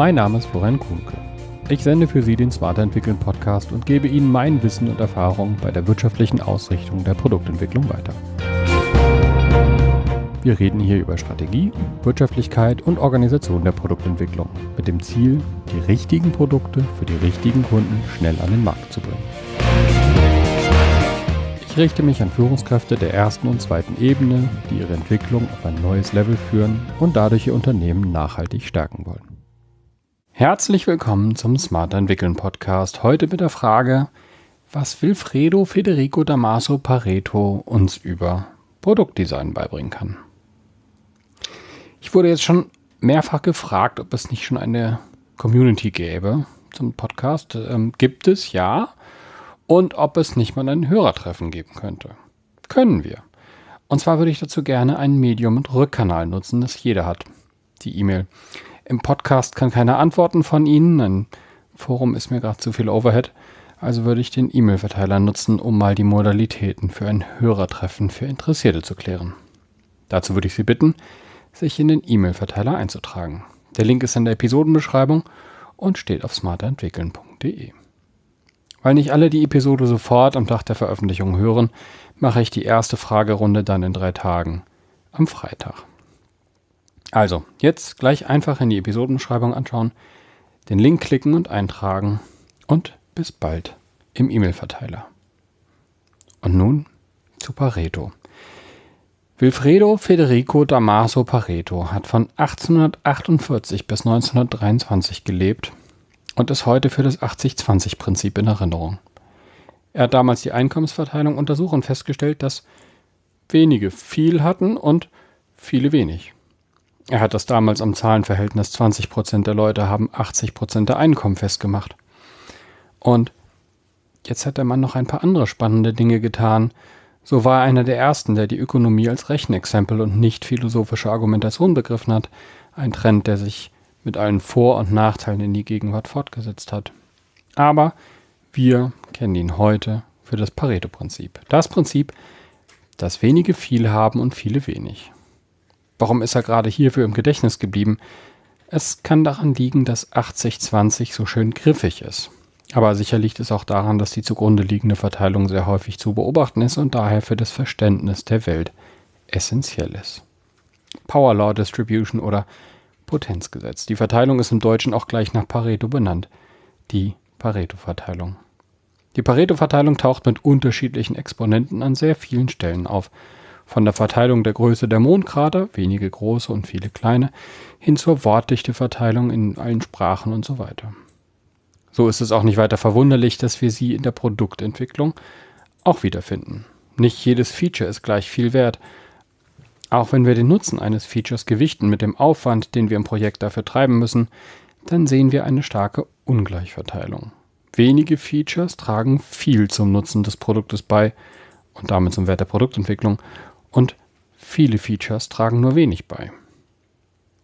Mein Name ist Florian Kuhnke. Ich sende für Sie den Smarter Entwickeln Podcast und gebe Ihnen mein Wissen und Erfahrung bei der wirtschaftlichen Ausrichtung der Produktentwicklung weiter. Wir reden hier über Strategie, Wirtschaftlichkeit und Organisation der Produktentwicklung mit dem Ziel, die richtigen Produkte für die richtigen Kunden schnell an den Markt zu bringen. Ich richte mich an Führungskräfte der ersten und zweiten Ebene, die ihre Entwicklung auf ein neues Level führen und dadurch ihr Unternehmen nachhaltig stärken wollen. Herzlich willkommen zum Smart Entwickeln Podcast. Heute mit der Frage, was Wilfredo Federico Damaso Pareto uns über Produktdesign beibringen kann. Ich wurde jetzt schon mehrfach gefragt, ob es nicht schon eine Community gäbe zum Podcast. Ähm, gibt es, ja. Und ob es nicht mal ein Hörertreffen geben könnte. Können wir. Und zwar würde ich dazu gerne ein Medium und Rückkanal nutzen, das jeder hat. Die E-Mail. Im Podcast kann keiner antworten von Ihnen. Ein Forum ist mir gerade zu viel Overhead. Also würde ich den E-Mail-Verteiler nutzen, um mal die Modalitäten für ein Hörertreffen für Interessierte zu klären. Dazu würde ich Sie bitten, sich in den E-Mail-Verteiler einzutragen. Der Link ist in der Episodenbeschreibung und steht auf smarterentwickeln.de. Weil nicht alle die Episode sofort am Tag der Veröffentlichung hören, mache ich die erste Fragerunde dann in drei Tagen am Freitag. Also, jetzt gleich einfach in die Episodenbeschreibung anschauen, den Link klicken und eintragen und bis bald im E-Mail-Verteiler. Und nun zu Pareto. Wilfredo Federico Damaso Pareto hat von 1848 bis 1923 gelebt und ist heute für das 80-20-Prinzip in Erinnerung. Er hat damals die Einkommensverteilung untersucht und festgestellt, dass wenige viel hatten und viele wenig. Er hat das damals am Zahlenverhältnis 20% der Leute haben 80% der Einkommen festgemacht. Und jetzt hat der Mann noch ein paar andere spannende Dinge getan, so war er einer der ersten, der die Ökonomie als Rechenexempel und nicht philosophische Argumentation begriffen hat, ein Trend, der sich mit allen Vor- und Nachteilen in die Gegenwart fortgesetzt hat. Aber wir kennen ihn heute für das Pareto-Prinzip. Das Prinzip, dass wenige viel haben und viele wenig. Warum ist er gerade hierfür im Gedächtnis geblieben? Es kann daran liegen, dass 80-20 so schön griffig ist. Aber sicher liegt es auch daran, dass die zugrunde liegende Verteilung sehr häufig zu beobachten ist und daher für das Verständnis der Welt essentiell ist. Power Law Distribution oder Potenzgesetz. Die Verteilung ist im Deutschen auch gleich nach Pareto benannt. Die Pareto-Verteilung. Die Pareto-Verteilung taucht mit unterschiedlichen Exponenten an sehr vielen Stellen auf. Von der Verteilung der Größe der Mondkrater, wenige große und viele kleine, hin zur Wortdichteverteilung in allen Sprachen und so weiter. So ist es auch nicht weiter verwunderlich, dass wir sie in der Produktentwicklung auch wiederfinden. Nicht jedes Feature ist gleich viel wert. Auch wenn wir den Nutzen eines Features gewichten mit dem Aufwand, den wir im Projekt dafür treiben müssen, dann sehen wir eine starke Ungleichverteilung. Wenige Features tragen viel zum Nutzen des Produktes bei und damit zum Wert der Produktentwicklung und viele Features tragen nur wenig bei.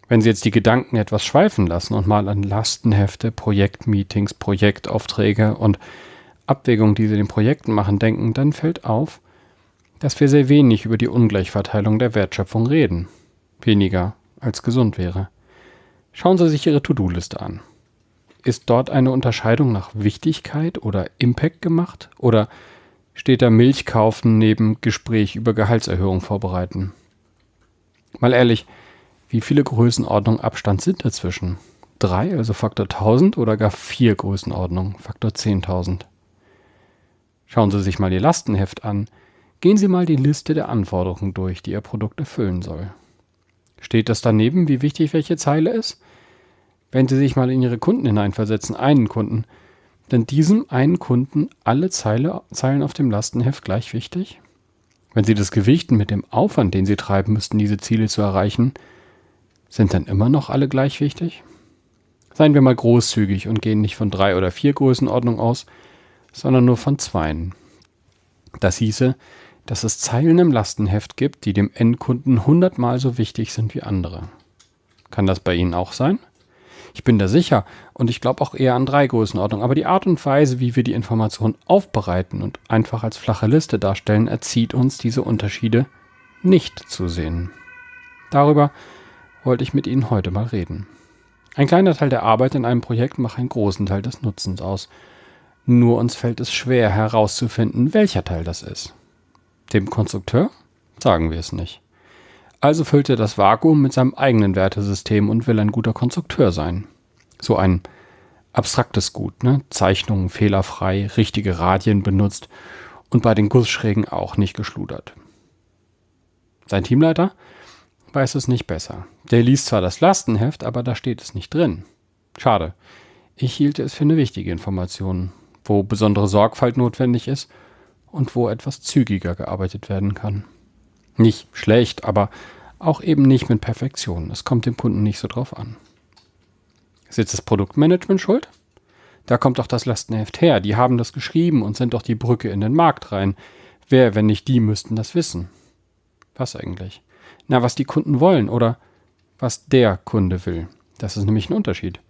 Wenn Sie jetzt die Gedanken etwas schweifen lassen und mal an Lastenhefte, Projektmeetings, Projektaufträge und Abwägungen, die Sie den Projekten machen, denken, dann fällt auf, dass wir sehr wenig über die Ungleichverteilung der Wertschöpfung reden. Weniger als gesund wäre. Schauen Sie sich Ihre To-Do-Liste an. Ist dort eine Unterscheidung nach Wichtigkeit oder Impact gemacht? Oder steht da Milch kaufen neben Gespräch über Gehaltserhöhung vorbereiten? Mal ehrlich, wie viele Größenordnungen Abstand sind dazwischen? Drei, also Faktor 1000 oder gar vier Größenordnungen, Faktor 10.000? Schauen Sie sich mal Ihr Lastenheft an. Gehen Sie mal die Liste der Anforderungen durch, die Ihr Produkt erfüllen soll. Steht das daneben, wie wichtig welche Zeile ist? Wenn Sie sich mal in Ihre Kunden hineinversetzen, einen Kunden, dann diesem einen Kunden alle Zeile, Zeilen auf dem Lastenheft gleich wichtig? Wenn Sie das gewichten mit dem Aufwand, den Sie treiben müssten, diese Ziele zu erreichen, sind dann immer noch alle gleich wichtig? Seien wir mal großzügig und gehen nicht von drei oder vier Größenordnungen aus, sondern nur von zweien. Das hieße, dass es Zeilen im Lastenheft gibt, die dem Endkunden hundertmal so wichtig sind wie andere. Kann das bei Ihnen auch sein? Ich bin da sicher und ich glaube auch eher an drei Größenordnungen, aber die Art und Weise, wie wir die Information aufbereiten und einfach als flache Liste darstellen, erzieht uns diese Unterschiede nicht zu sehen. Darüber wollte ich mit Ihnen heute mal reden. Ein kleiner Teil der Arbeit in einem Projekt macht einen großen Teil des Nutzens aus. Nur uns fällt es schwer herauszufinden, welcher Teil das ist. Dem Konstrukteur sagen wir es nicht. Also füllt er das Vakuum mit seinem eigenen Wertesystem und will ein guter Konstrukteur sein. So ein abstraktes Gut, ne? Zeichnungen fehlerfrei, richtige Radien benutzt und bei den Gussschrägen auch nicht geschludert. Sein Teamleiter weiß es nicht besser. Der liest zwar das Lastenheft, aber da steht es nicht drin. Schade. Ich hielte es für eine wichtige Information, wo besondere Sorgfalt notwendig ist und wo etwas zügiger gearbeitet werden kann. Nicht schlecht, aber auch eben nicht mit Perfektion. Es kommt dem Kunden nicht so drauf an. Ist jetzt das Produktmanagement schuld? Da kommt doch das Lastenheft her. Die haben das geschrieben und sind doch die Brücke in den Markt rein. Wer, wenn nicht die, müssten das wissen? Was eigentlich? Na, was die Kunden wollen oder was der Kunde will. Das ist nämlich ein Unterschied.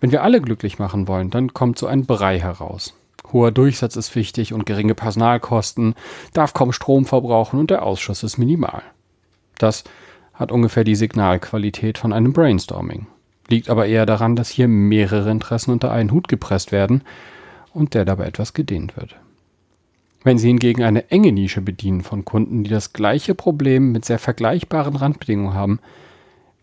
Wenn wir alle glücklich machen wollen, dann kommt so ein Brei heraus. Hoher Durchsatz ist wichtig und geringe Personalkosten, darf kaum Strom verbrauchen und der Ausschuss ist minimal. Das hat ungefähr die Signalqualität von einem Brainstorming. Liegt aber eher daran, dass hier mehrere Interessen unter einen Hut gepresst werden und der dabei etwas gedehnt wird. Wenn Sie hingegen eine enge Nische bedienen von Kunden, die das gleiche Problem mit sehr vergleichbaren Randbedingungen haben,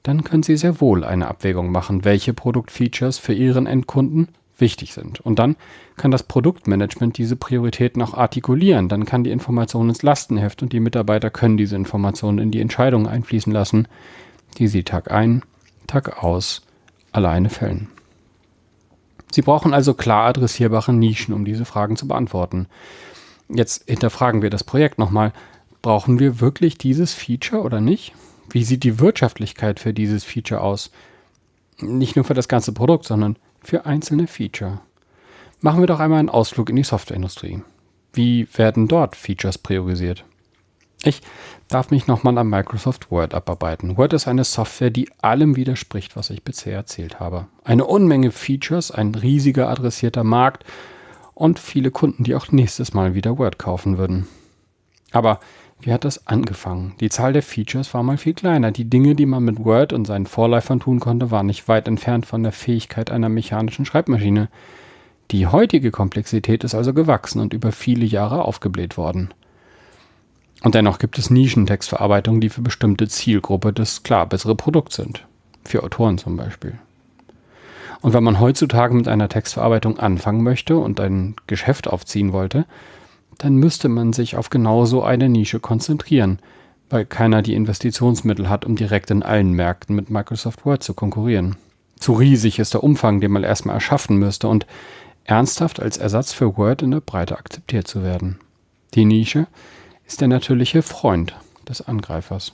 dann können Sie sehr wohl eine Abwägung machen, welche Produktfeatures für Ihren Endkunden wichtig sind. Und dann kann das Produktmanagement diese Prioritäten auch artikulieren. Dann kann die Information ins Lastenheft und die Mitarbeiter können diese Informationen in die Entscheidungen einfließen lassen, die sie Tag ein, Tag aus alleine fällen. Sie brauchen also klar adressierbare Nischen, um diese Fragen zu beantworten. Jetzt hinterfragen wir das Projekt nochmal. Brauchen wir wirklich dieses Feature oder nicht? Wie sieht die Wirtschaftlichkeit für dieses Feature aus? Nicht nur für das ganze Produkt, sondern für einzelne Feature. Machen wir doch einmal einen Ausflug in die Softwareindustrie. Wie werden dort Features priorisiert? Ich darf mich nochmal an Microsoft Word abarbeiten. Word ist eine Software, die allem widerspricht, was ich bisher erzählt habe. Eine Unmenge Features, ein riesiger adressierter Markt und viele Kunden, die auch nächstes Mal wieder Word kaufen würden. Aber wie hat das angefangen? Die Zahl der Features war mal viel kleiner. Die Dinge, die man mit Word und seinen Vorläufern tun konnte, waren nicht weit entfernt von der Fähigkeit einer mechanischen Schreibmaschine. Die heutige Komplexität ist also gewachsen und über viele Jahre aufgebläht worden. Und dennoch gibt es Nischentextverarbeitungen, die für bestimmte Zielgruppe das klar bessere Produkt sind. Für Autoren zum Beispiel. Und wenn man heutzutage mit einer Textverarbeitung anfangen möchte und ein Geschäft aufziehen wollte, dann müsste man sich auf genau so eine Nische konzentrieren, weil keiner die Investitionsmittel hat, um direkt in allen Märkten mit Microsoft Word zu konkurrieren. Zu riesig ist der Umfang, den man erstmal erschaffen müsste und ernsthaft als Ersatz für Word in der Breite akzeptiert zu werden. Die Nische ist der natürliche Freund des Angreifers.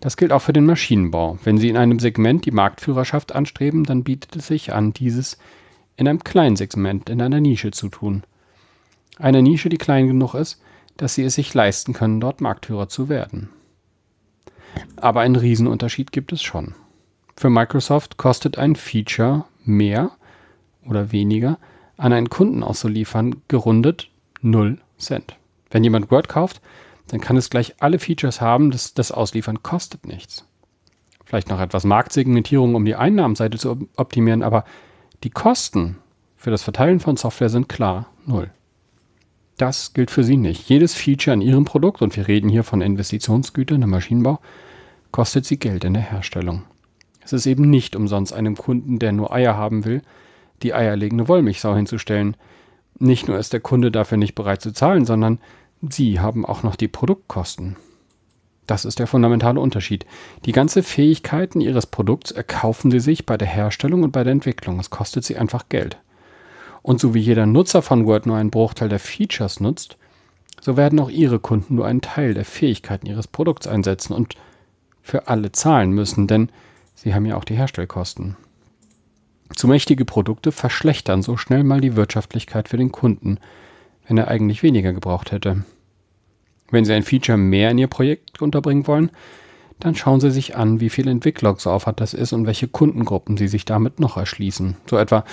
Das gilt auch für den Maschinenbau. Wenn Sie in einem Segment die Marktführerschaft anstreben, dann bietet es sich an, dieses in einem kleinen Segment, in einer Nische zu tun. Eine Nische, die klein genug ist, dass Sie es sich leisten können, dort Marktführer zu werden. Aber einen Riesenunterschied gibt es schon. Für Microsoft kostet ein Feature mehr oder weniger an einen Kunden auszuliefern, gerundet 0 Cent. Wenn jemand Word kauft, dann kann es gleich alle Features haben, das, das Ausliefern kostet nichts. Vielleicht noch etwas Marktsegmentierung, um die Einnahmenseite zu optimieren, aber die Kosten für das Verteilen von Software sind klar null. Das gilt für Sie nicht. Jedes Feature in Ihrem Produkt, und wir reden hier von Investitionsgütern im Maschinenbau, kostet Sie Geld in der Herstellung. Es ist eben nicht umsonst einem Kunden, der nur Eier haben will, die eierlegende Wollmilchsau hinzustellen. Nicht nur ist der Kunde dafür nicht bereit zu zahlen, sondern Sie haben auch noch die Produktkosten. Das ist der fundamentale Unterschied. Die ganze Fähigkeiten Ihres Produkts erkaufen Sie sich bei der Herstellung und bei der Entwicklung. Es kostet Sie einfach Geld. Und so wie jeder Nutzer von Word nur einen Bruchteil der Features nutzt, so werden auch Ihre Kunden nur einen Teil der Fähigkeiten Ihres Produkts einsetzen und für alle zahlen müssen, denn Sie haben ja auch die Herstellkosten. Zu mächtige Produkte verschlechtern so schnell mal die Wirtschaftlichkeit für den Kunden, wenn er eigentlich weniger gebraucht hätte. Wenn Sie ein Feature mehr in Ihr Projekt unterbringen wollen, dann schauen Sie sich an, wie viel Entwicklungsaufwand das ist und welche Kundengruppen Sie sich damit noch erschließen. So etwa,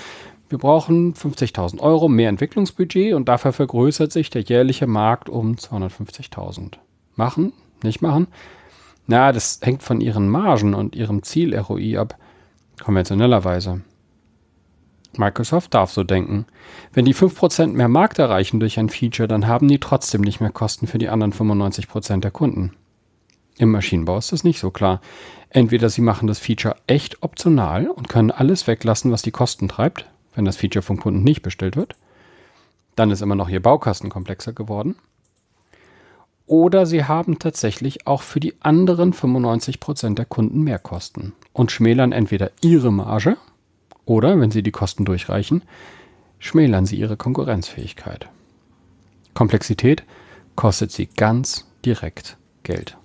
wir brauchen 50.000 Euro mehr Entwicklungsbudget und dafür vergrößert sich der jährliche Markt um 250.000. Machen? Nicht machen? Na, das hängt von Ihren Margen und Ihrem Ziel-ROI ab. konventionellerweise. Microsoft darf so denken. Wenn die 5% mehr Markt erreichen durch ein Feature, dann haben die trotzdem nicht mehr Kosten für die anderen 95% der Kunden. Im Maschinenbau ist das nicht so klar. Entweder sie machen das Feature echt optional und können alles weglassen, was die Kosten treibt, wenn das Feature vom Kunden nicht bestellt wird. Dann ist immer noch ihr Baukasten komplexer geworden. Oder sie haben tatsächlich auch für die anderen 95% der Kunden mehr Kosten und schmälern entweder ihre Marge oder, wenn sie die Kosten durchreichen, schmälern sie ihre Konkurrenzfähigkeit. Komplexität kostet sie ganz direkt Geld.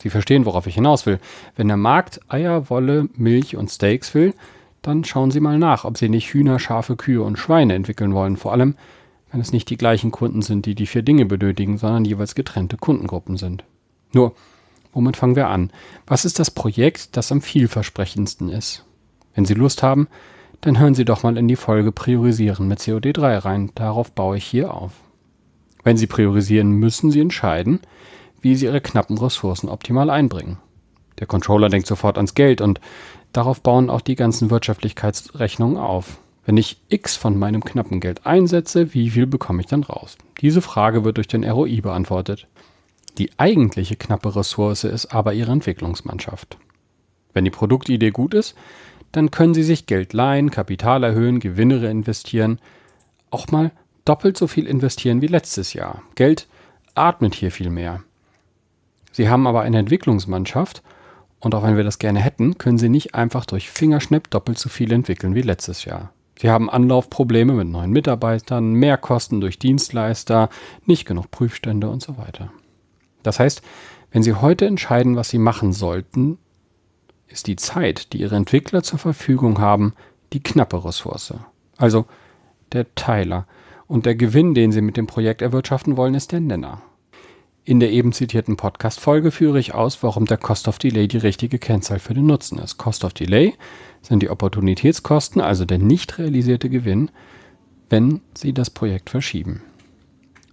Sie verstehen, worauf ich hinaus will. Wenn der Markt Eier, Wolle, Milch und Steaks will, dann schauen Sie mal nach, ob Sie nicht Hühner, Schafe, Kühe und Schweine entwickeln wollen. Vor allem, wenn es nicht die gleichen Kunden sind, die die vier Dinge benötigen, sondern jeweils getrennte Kundengruppen sind. Nur, womit fangen wir an? Was ist das Projekt, das am vielversprechendsten ist? Wenn Sie Lust haben, dann hören Sie doch mal in die Folge Priorisieren mit COD3 rein. Darauf baue ich hier auf. Wenn Sie priorisieren, müssen Sie entscheiden, wie Sie Ihre knappen Ressourcen optimal einbringen. Der Controller denkt sofort ans Geld und darauf bauen auch die ganzen Wirtschaftlichkeitsrechnungen auf. Wenn ich X von meinem knappen Geld einsetze, wie viel bekomme ich dann raus? Diese Frage wird durch den ROI beantwortet. Die eigentliche knappe Ressource ist aber Ihre Entwicklungsmannschaft. Wenn die Produktidee gut ist, dann können Sie sich Geld leihen, Kapital erhöhen, Gewinne investieren, auch mal doppelt so viel investieren wie letztes Jahr. Geld atmet hier viel mehr. Sie haben aber eine Entwicklungsmannschaft und auch wenn wir das gerne hätten, können Sie nicht einfach durch Fingerschnipp doppelt so viel entwickeln wie letztes Jahr. Sie haben Anlaufprobleme mit neuen Mitarbeitern, Mehrkosten durch Dienstleister, nicht genug Prüfstände und so weiter. Das heißt, wenn Sie heute entscheiden, was Sie machen sollten, ist die Zeit, die ihre Entwickler zur Verfügung haben, die knappe Ressource. Also der Teiler. Und der Gewinn, den sie mit dem Projekt erwirtschaften wollen, ist der Nenner. In der eben zitierten Podcast-Folge führe ich aus, warum der Cost of Delay die richtige Kennzahl für den Nutzen ist. Cost of Delay sind die Opportunitätskosten, also der nicht realisierte Gewinn, wenn Sie das Projekt verschieben.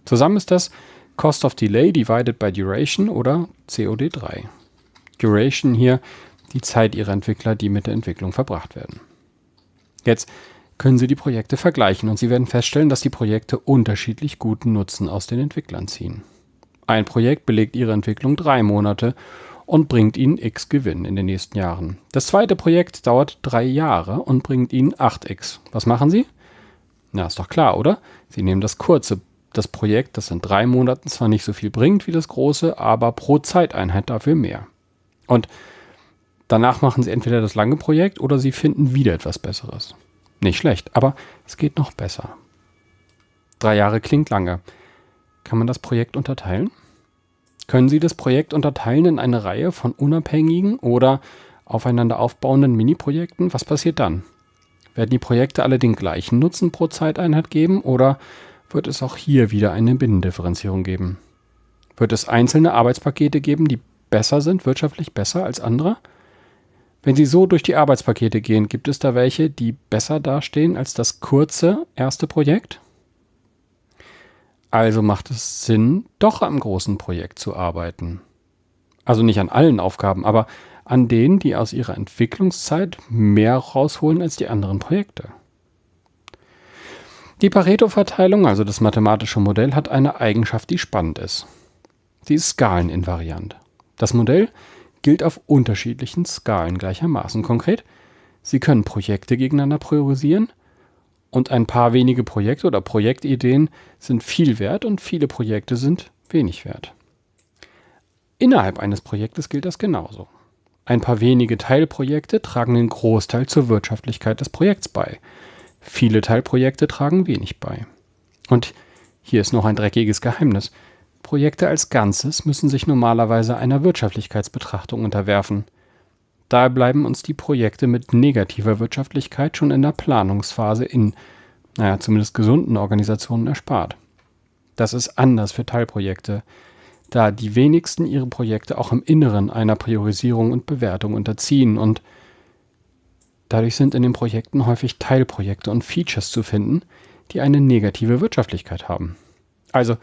Zusammen ist das Cost of Delay divided by Duration oder COD3. Duration hier die Zeit ihrer Entwickler, die mit der Entwicklung verbracht werden. Jetzt können Sie die Projekte vergleichen und Sie werden feststellen, dass die Projekte unterschiedlich guten Nutzen aus den Entwicklern ziehen. Ein Projekt belegt Ihre Entwicklung drei Monate und bringt Ihnen x Gewinn in den nächsten Jahren. Das zweite Projekt dauert drei Jahre und bringt Ihnen 8x. Was machen Sie? Na, ist doch klar, oder? Sie nehmen das kurze, das Projekt, das in drei Monaten zwar nicht so viel bringt wie das große, aber pro Zeiteinheit dafür mehr. Und Danach machen sie entweder das lange Projekt oder sie finden wieder etwas Besseres. Nicht schlecht, aber es geht noch besser. Drei Jahre klingt lange. Kann man das Projekt unterteilen? Können Sie das Projekt unterteilen in eine Reihe von unabhängigen oder aufeinander aufbauenden Mini-Projekten? Was passiert dann? Werden die Projekte alle den gleichen Nutzen pro Zeiteinheit geben oder wird es auch hier wieder eine Binnendifferenzierung geben? Wird es einzelne Arbeitspakete geben, die besser sind, wirtschaftlich besser als andere? Wenn Sie so durch die Arbeitspakete gehen, gibt es da welche, die besser dastehen als das kurze erste Projekt? Also macht es Sinn, doch am großen Projekt zu arbeiten. Also nicht an allen Aufgaben, aber an denen, die aus ihrer Entwicklungszeit mehr rausholen als die anderen Projekte. Die Pareto-Verteilung, also das mathematische Modell, hat eine Eigenschaft, die spannend ist. Sie ist skaleninvariant. Das Modell gilt auf unterschiedlichen Skalen gleichermaßen. Konkret, Sie können Projekte gegeneinander priorisieren und ein paar wenige Projekte oder Projektideen sind viel wert und viele Projekte sind wenig wert. Innerhalb eines Projektes gilt das genauso. Ein paar wenige Teilprojekte tragen den Großteil zur Wirtschaftlichkeit des Projekts bei. Viele Teilprojekte tragen wenig bei. Und hier ist noch ein dreckiges Geheimnis. Projekte als Ganzes müssen sich normalerweise einer Wirtschaftlichkeitsbetrachtung unterwerfen. Daher bleiben uns die Projekte mit negativer Wirtschaftlichkeit schon in der Planungsphase in, naja, zumindest gesunden Organisationen erspart. Das ist anders für Teilprojekte, da die wenigsten ihre Projekte auch im Inneren einer Priorisierung und Bewertung unterziehen und dadurch sind in den Projekten häufig Teilprojekte und Features zu finden, die eine negative Wirtschaftlichkeit haben. Also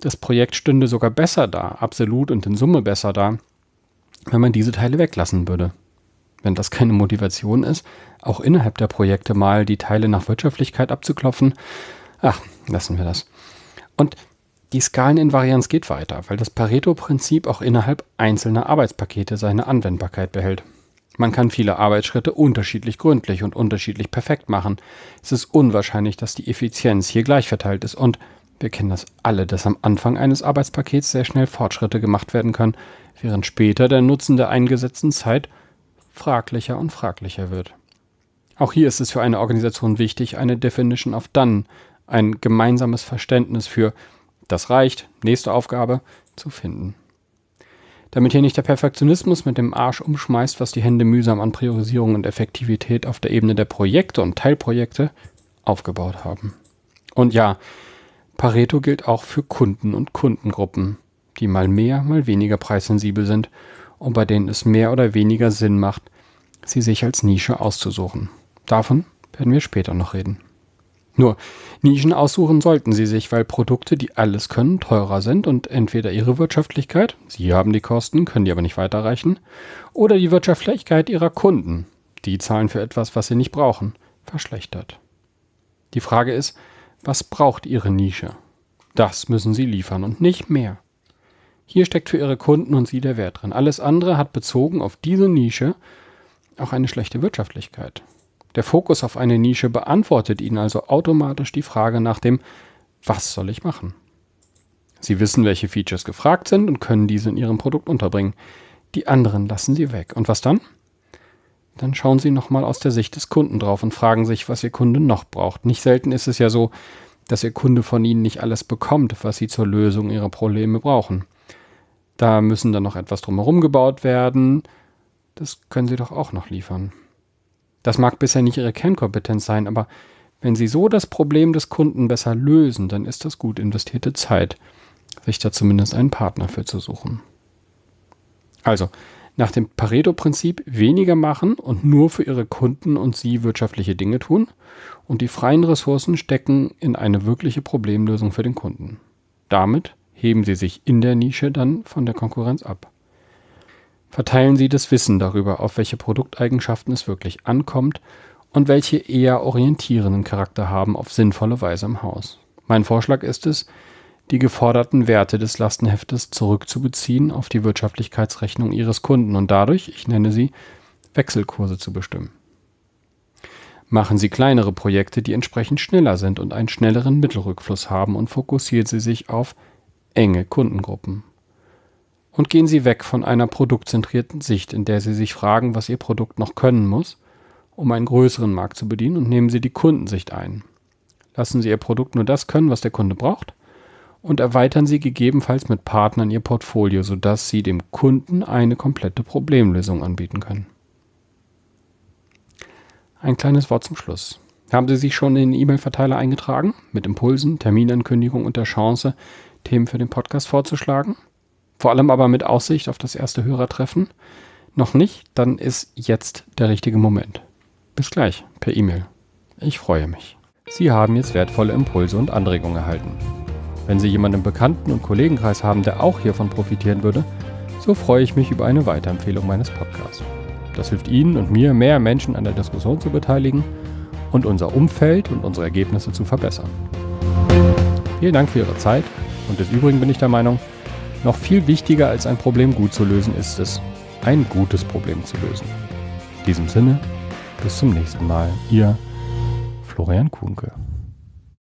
das Projekt stünde sogar besser da, absolut und in Summe besser da, wenn man diese Teile weglassen würde. Wenn das keine Motivation ist, auch innerhalb der Projekte mal die Teile nach Wirtschaftlichkeit abzuklopfen, ach, lassen wir das. Und die Skaleninvarianz geht weiter, weil das Pareto-Prinzip auch innerhalb einzelner Arbeitspakete seine Anwendbarkeit behält. Man kann viele Arbeitsschritte unterschiedlich gründlich und unterschiedlich perfekt machen. Es ist unwahrscheinlich, dass die Effizienz hier gleich verteilt ist und wir kennen das alle, dass am Anfang eines Arbeitspakets sehr schnell Fortschritte gemacht werden können, während später der Nutzen der eingesetzten Zeit fraglicher und fraglicher wird. Auch hier ist es für eine Organisation wichtig, eine Definition of Done, ein gemeinsames Verständnis für das reicht, nächste Aufgabe zu finden. Damit hier nicht der Perfektionismus mit dem Arsch umschmeißt, was die Hände mühsam an Priorisierung und Effektivität auf der Ebene der Projekte und Teilprojekte aufgebaut haben. Und ja, Pareto gilt auch für Kunden und Kundengruppen, die mal mehr, mal weniger preissensibel sind und bei denen es mehr oder weniger Sinn macht, sie sich als Nische auszusuchen. Davon werden wir später noch reden. Nur, Nischen aussuchen sollten Sie sich, weil Produkte, die alles können, teurer sind und entweder Ihre Wirtschaftlichkeit, Sie haben die Kosten, können die aber nicht weiterreichen, oder die Wirtschaftlichkeit Ihrer Kunden, die zahlen für etwas, was sie nicht brauchen, verschlechtert. Die Frage ist, was braucht Ihre Nische? Das müssen Sie liefern und nicht mehr. Hier steckt für Ihre Kunden und Sie der Wert drin. Alles andere hat bezogen auf diese Nische auch eine schlechte Wirtschaftlichkeit. Der Fokus auf eine Nische beantwortet Ihnen also automatisch die Frage nach dem, was soll ich machen? Sie wissen, welche Features gefragt sind und können diese in Ihrem Produkt unterbringen. Die anderen lassen Sie weg. Und was dann? Dann schauen Sie nochmal aus der Sicht des Kunden drauf und fragen sich, was Ihr Kunde noch braucht. Nicht selten ist es ja so, dass Ihr Kunde von Ihnen nicht alles bekommt, was Sie zur Lösung Ihrer Probleme brauchen. Da müssen dann noch etwas drumherum gebaut werden. Das können Sie doch auch noch liefern. Das mag bisher nicht Ihre Kernkompetenz sein, aber wenn Sie so das Problem des Kunden besser lösen, dann ist das gut investierte Zeit, sich da zumindest einen Partner für zu suchen. Also, nach dem Pareto-Prinzip weniger machen und nur für Ihre Kunden und Sie wirtschaftliche Dinge tun und die freien Ressourcen stecken in eine wirkliche Problemlösung für den Kunden. Damit heben Sie sich in der Nische dann von der Konkurrenz ab verteilen Sie das Wissen darüber, auf welche Produkteigenschaften es wirklich ankommt und welche eher orientierenden Charakter haben auf sinnvolle Weise im Haus. Mein Vorschlag ist es, die geforderten Werte des Lastenheftes zurückzubeziehen auf die Wirtschaftlichkeitsrechnung Ihres Kunden und dadurch, ich nenne sie, Wechselkurse zu bestimmen. Machen Sie kleinere Projekte, die entsprechend schneller sind und einen schnelleren Mittelrückfluss haben und fokussieren Sie sich auf enge Kundengruppen und gehen Sie weg von einer produktzentrierten Sicht, in der Sie sich fragen, was Ihr Produkt noch können muss, um einen größeren Markt zu bedienen, und nehmen Sie die Kundensicht ein. Lassen Sie Ihr Produkt nur das können, was der Kunde braucht, und erweitern Sie gegebenenfalls mit Partnern Ihr Portfolio, sodass Sie dem Kunden eine komplette Problemlösung anbieten können. Ein kleines Wort zum Schluss. Haben Sie sich schon in den E-Mail-Verteiler eingetragen? Mit Impulsen, Terminankündigung und der Chance, Themen für den Podcast vorzuschlagen? Vor allem aber mit Aussicht auf das erste Hörertreffen. Noch nicht, dann ist jetzt der richtige Moment. Bis gleich per E-Mail. Ich freue mich. Sie haben jetzt wertvolle Impulse und Anregungen erhalten. Wenn Sie jemanden im Bekannten- und Kollegenkreis haben, der auch hiervon profitieren würde, so freue ich mich über eine Weiterempfehlung meines Podcasts. Das hilft Ihnen und mir, mehr Menschen an der Diskussion zu beteiligen und unser Umfeld und unsere Ergebnisse zu verbessern. Vielen Dank für Ihre Zeit und des Übrigen bin ich der Meinung, noch viel wichtiger als ein Problem gut zu lösen ist es, ein gutes Problem zu lösen. In diesem Sinne, bis zum nächsten Mal. Ihr Florian Kuhnke.